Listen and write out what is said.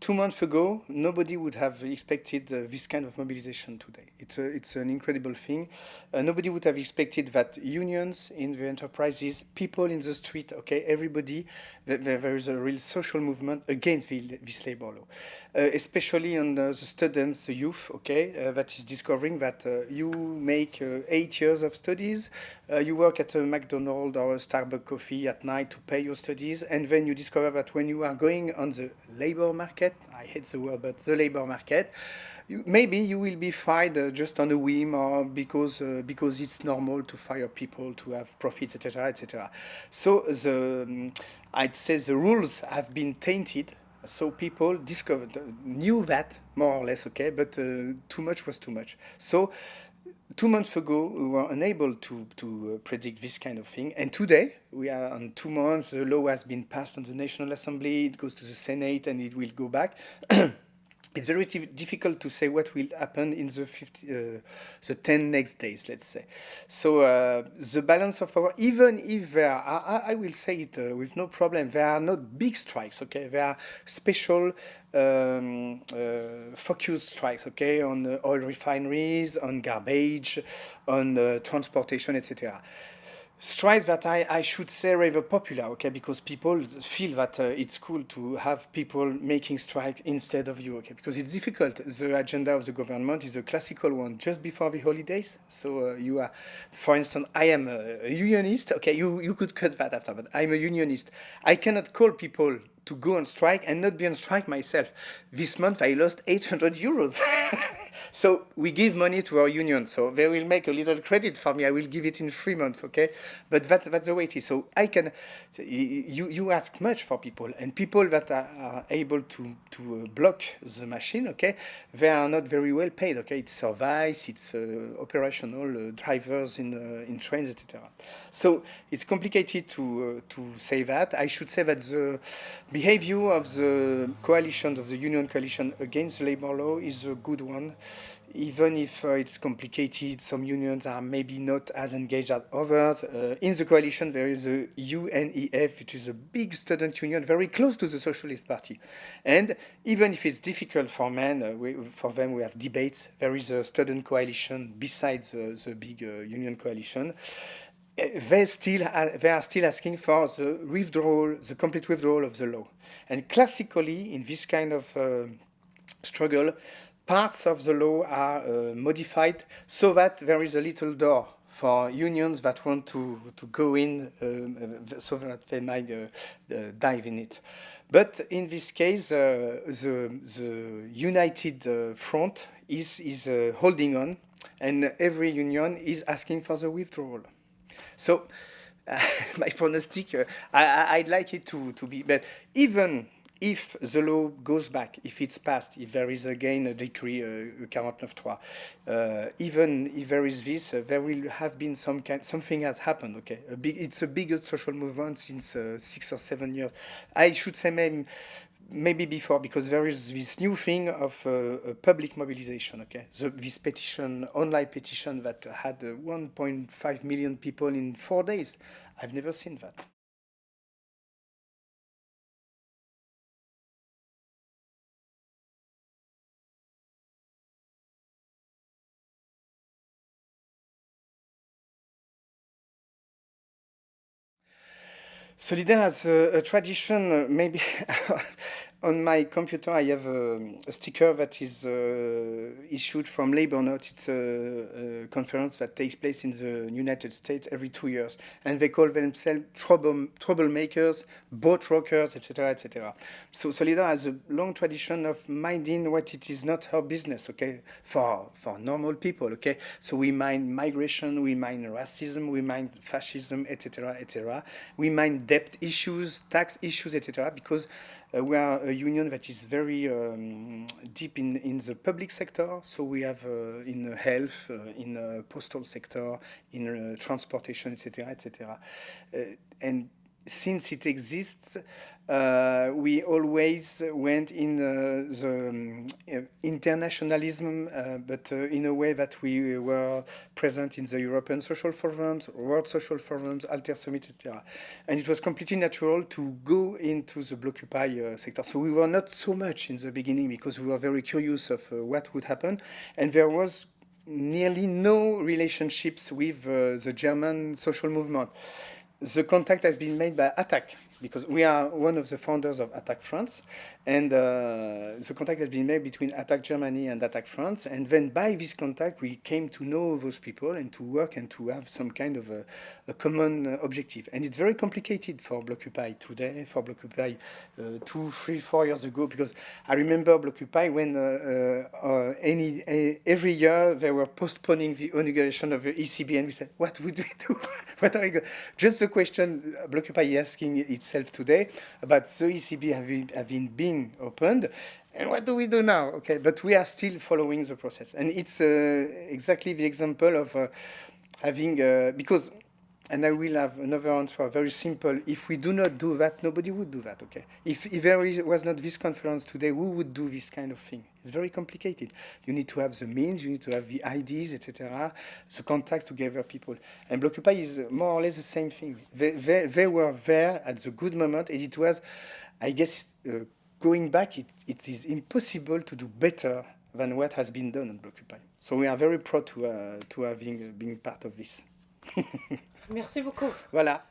two months ago, nobody would have expected uh, this kind of mobilization today. It's, a, it's an incredible thing. Uh, nobody would have expected that unions in the enterprises, people in the street, okay, everybody, that there is a real social movement against the, this labor law, uh, especially on the students, the youth, okay, uh, that is discovering that uh, you make uh, eight years of studies, you work at a McDonald's or a Starbucks coffee at night to pay your studies, and then you discover that when you are going on the labor market, I hate the word, but the labor market, you, maybe you will be fired uh, just on a whim or because uh, because it's normal to fire people to have profits, etc., etc. So the um, I'd say the rules have been tainted. So people discovered uh, knew that more or less, okay, but uh, too much was too much. So two months ago, we were unable to, to uh, predict this kind of thing. And today, we are on two months, the law has been passed on the National Assembly, it goes to the Senate, and it will go back. it's very difficult to say what will happen in the 50, uh, the 10 next days, let's say. So uh, the balance of power, even if there are, I, I will say it uh, with no problem, there are not big strikes, okay? There are special um, uh, focus strikes, okay, on oil refineries, on garbage, on uh, transportation, etc strikes that I, I should say rather popular, okay, because people feel that uh, it's cool to have people making strike instead of you, okay, because it's difficult. The agenda of the government is a classical one just before the holidays. So uh, you are, for instance, I am a, a unionist, okay, you, you could cut that after, but I'm a unionist. I cannot call people to go on strike and not be on strike myself. This month I lost 800 euros. so we give money to our union. So they will make a little credit for me. I will give it in three months, okay? But that's, that's the way it is. So I can, you, you ask much for people and people that are, are able to, to uh, block the machine, okay? They are not very well paid, okay? It's service, it's uh, operational uh, drivers in, uh, in trains, etc. So it's complicated to, uh, to say that. I should say that the behavior of the coalition, of the union coalition against labor law is a good one. Even if uh, it's complicated, some unions are maybe not as engaged as others. Uh, in the coalition, there is a UNEF, which is a big student union, very close to the Socialist Party. And even if it's difficult for men, uh, we, for them we have debates, there is a student coalition besides the big uh, union coalition they still they are still asking for the withdrawal, the complete withdrawal of the law. And classically, in this kind of uh, struggle, parts of the law are uh, modified so that there is a little door for unions that want to, to go in um, so that they might uh, uh dive in it. But in this case, uh, the, the united uh, front is, is holding on and every union is asking for the withdrawal. So my prognostic, uh, I, would like it to, to be, but even if the law goes back, if it's passed, if there is again a decree, uh, 49.3, uh, even if there is this, uh, there will have been some kind, something has happened, okay? A big, it's the biggest social movement since uh, six or seven years. I should say maybe, maybe before, because there is this new thing of uh, public mobilization, okay? The, this petition, online petition that had uh, 1.5 million people in four days. I've never seen that. Solidaires has a, a tradition, uh, maybe on my computer I have a, a sticker that is uh, issued from Labor Notes. It's a, a, conference that takes place in the United States every two years. And they call themselves trouble, troublemakers, boat rockers, etc., etc. So Solidaires has a long tradition of minding what it is not her business, okay, for, for normal people, okay? So we mind migration, we mind racism, we mind fascism, etc., etc. We mind debt issues, tax issues, etc. Because uh, we are a union that is very um, deep in, in the public sector. So we have uh, in health, uh, in the postal sector, in transportation, etc., etc. and since it exists, uh, we always went in uh, the um, internationalism, uh, but uh, in a way that we were present in the European social forums, World Social Forums, Alter Summit, etc. And it was completely natural to go into the Blockupy uh, sector. So we were not so much in the beginning because we were very curious of uh, what would happen. And there was nearly no relationships with the German social movement the contact has been made by Attac because we are one of the founders of Attac France, and uh, the contact has been made between Attac Germany and Attac France, and then by this contact we came to know those people and to work and to have some kind of a, a common uh, objective. And it's very complicated for Blockupy today, for Blockupy uh, two, three, four years ago, because I remember Blockupy when uh, uh, any every year they were postponing the inauguration of the ECB, and we said, what would we do? what are we going? Just the question Blockupy asking its itself today about the ECB having, having been opened. And what do we do now? Okay, but we are still following the process. And it's uh, exactly the example of uh, having, uh, because and I will have another answer, very simple. If we do not do that, nobody would do that, okay? If, if there was not this conference today, who would do this kind of thing? It's very complicated. You need to have the means, you need to have the ideas, etc., the contacts to gather people. And Blockupy is more or less the same thing. They, they, they were there at the good moment, and it was, I guess, uh, going back, it, it is impossible to do better than what has been done on Blockupy. So we are very proud to, uh, to having uh, been part of this. Merci beaucoup. Voilà.